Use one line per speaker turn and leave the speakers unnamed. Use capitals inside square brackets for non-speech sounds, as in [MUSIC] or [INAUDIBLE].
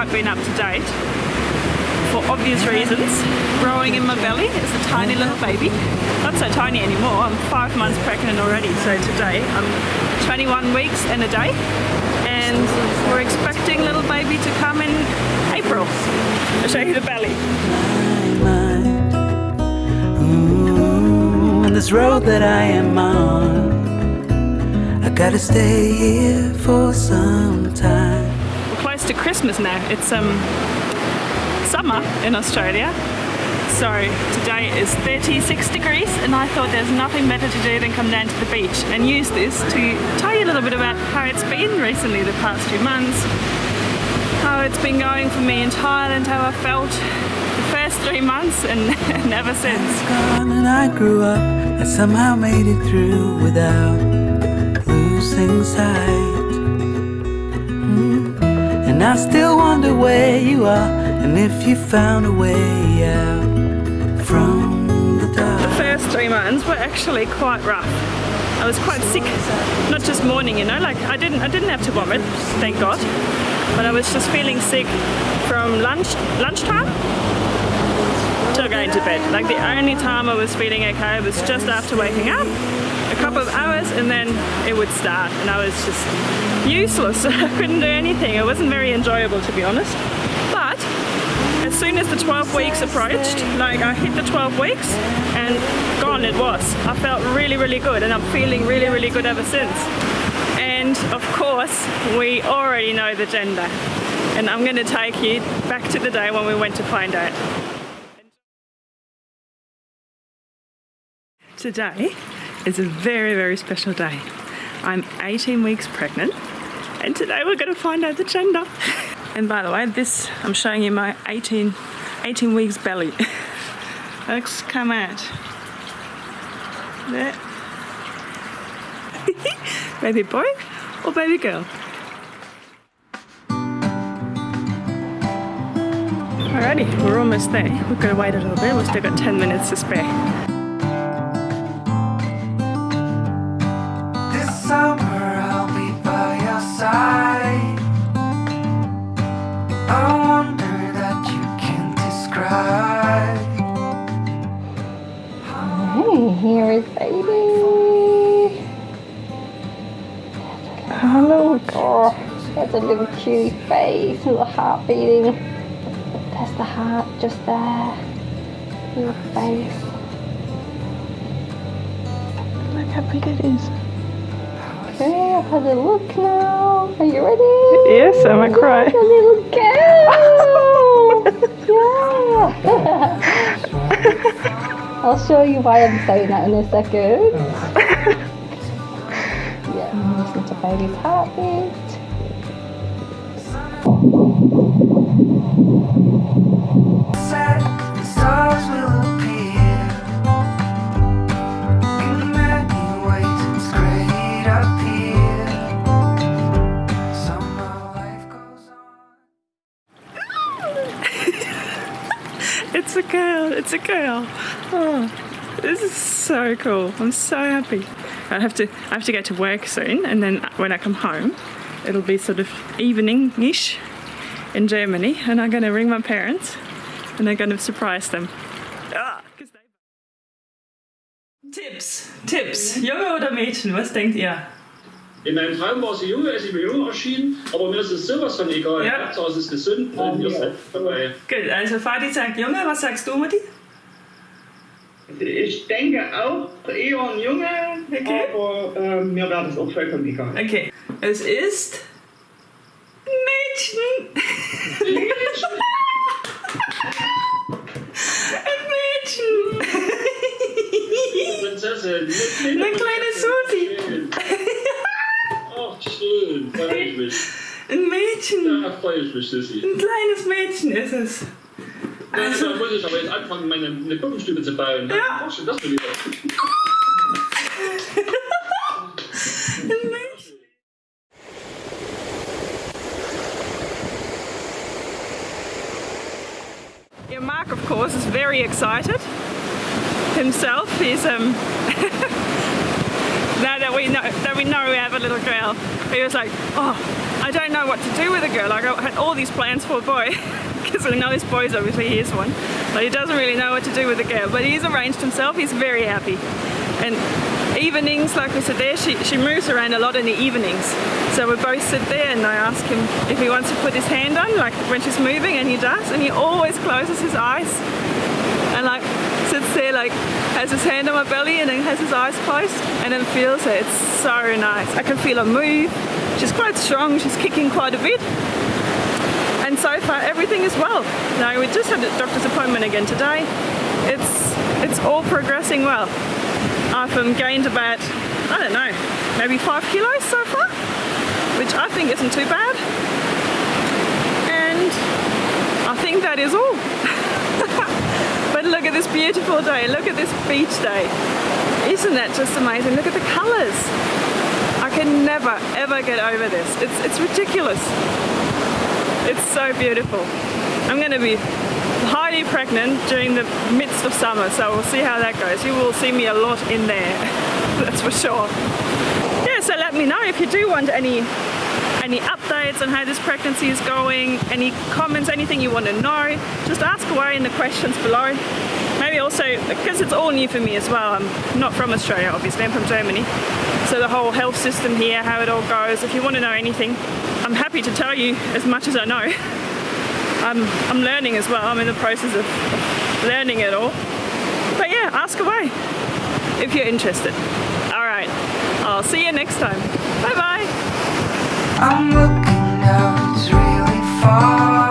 quite been up to date for obvious reasons. Growing in my belly is a tiny little baby. Not so tiny anymore, I'm five months pregnant already. So today I'm 21 weeks and a day. And we're expecting little baby to come in April. I'll show you the belly.
Mm, on this road that I am on, I gotta stay here for some time.
To Christmas now. It's um summer in Australia. So today is 36 degrees and I thought there's nothing better to do than come down to the beach and use this to tell you a little bit about how it's been recently the past few months, how it's been going for me in Thailand, how I felt the first three months and, [LAUGHS] and ever since.
And I grew up, I somehow made it through without losing sight. And I still wonder where you are and if you found a way out from the dark.
The first three months were actually quite rough. I was quite sick, not just morning, you know, like I didn't I didn't have to vomit, thank God. But I was just feeling sick from lunch lunchtime till going to bed. Like the only time I was feeling okay was just after waking up, couple of hours and then it would start and I was just useless. [LAUGHS] I couldn't do anything. It wasn't very enjoyable to be honest. But as soon as the 12 weeks approached, like I hit the 12 weeks and gone it was. I felt really, really good and I'm feeling really, really good ever since. And of course, we already know the gender. And I'm going to take you back to the day when we went to find out. Today is a very, very special day. I'm 18 weeks pregnant and today we're going to find out the gender. [LAUGHS] And by the way, this, I'm showing you my 18, 18 weeks belly. Let's come out. There. [LAUGHS] baby boy or baby girl? Alrighty, we're almost there. We've got to wait a little bit. We've still got 10 minutes to spare.
Here is baby.
Hello.
Oh, that's a little cute face a heart beating. That's the heart just there. Little face.
Look how big it is.
Okay, I've had a look now. Are you ready?
Yes, I'm a cry.
A little [LAUGHS] girl. [LAUGHS] yeah. [LAUGHS] I'll show you why I'm saying that in a second. Oh. [LAUGHS] yeah, listen to baby's heartbeat.
Set, the stars will appear in many ways. It's great up here. Somehow life goes on. [LAUGHS]
It's a girl, it's a girl. Oh, this is so cool. I'm so happy. I have to I have to get to work soon and then when I come home it'll be sort of evening-ish in Germany and I'm gonna ring my parents and I'm gonna surprise them. Ah, 'cause they- [LAUGHS] Tipps, Tipps, Junge oder Mädchen, was denkt ihr?
In meinem Traum war sie jung, als sie mir jung erschien, aber mir ist es sowas von egal.
Ja.
Hauptsache es ist gesund und ihr seid dabei.
Gut, also Vati sagt Junge, was sagst du Mutti?
Ich denke auch eher ein Junge,
Okay.
aber äh, mir wäre das auch vollkommen egal.
Okay, es ist Mädchen. [LAUGHS] Ein Mädchen.
Prinzessin,
Eine kleine Susi.
Ach, schön, freue ich mich.
Ein Mädchen.
Ja, freue ich mich, Susi.
Ein kleines Mädchen ist es.
Also, da muss ich aber jetzt anfangen, meine eine Puppenstube zu bauen.
Ja.
Ach, schon das schon wieder.
Yeah, Mark, of course, is very excited himself. He's um [LAUGHS] now that we know that we know we have a little girl, he was like, "Oh, I don't know what to do with a girl. Like I had all these plans for a boy [LAUGHS] because I know his boys obviously he is one, but he doesn't really know what to do with a girl. But he's arranged himself. He's very happy, and evenings, like we said there, she, she moves around a lot in the evenings. So we both sit there and I ask him if he wants to put his hand on, like when she's moving, and he does, and he always closes his eyes and like sits there like has his hand on my belly and then has his eyes closed and then feels it. It's so nice. I can feel her move. She's quite strong, she's kicking quite a bit. And so far everything is well. Now we just had a doctor's appointment again today. It's it's all progressing well. I've um, gained about, I don't know, maybe five kilos so far, which I think isn't too bad. And I think that is all. [LAUGHS] look at this beautiful day, look at this beach day. Isn't that just amazing? Look at the colours. I can never ever get over this. It's, it's ridiculous. It's so beautiful. I'm going to be highly pregnant during the midst of summer, so we'll see how that goes. You will see me a lot in there, [LAUGHS] that's for sure. Yeah, so let me know if you do want any any updates on how this pregnancy is going, any comments, anything you want to know, just ask away in the questions below. Maybe also, because it's all new for me as well, I'm not from Australia obviously, I'm from Germany. So the whole health system here, how it all goes, if you want to know anything, I'm happy to tell you as much as I know. [LAUGHS] I'm, I'm learning as well. I'm in the process of learning it all. But yeah, ask away if you're interested. All right, I'll see you next time. Bye bye.
I'm looking out, it's really far.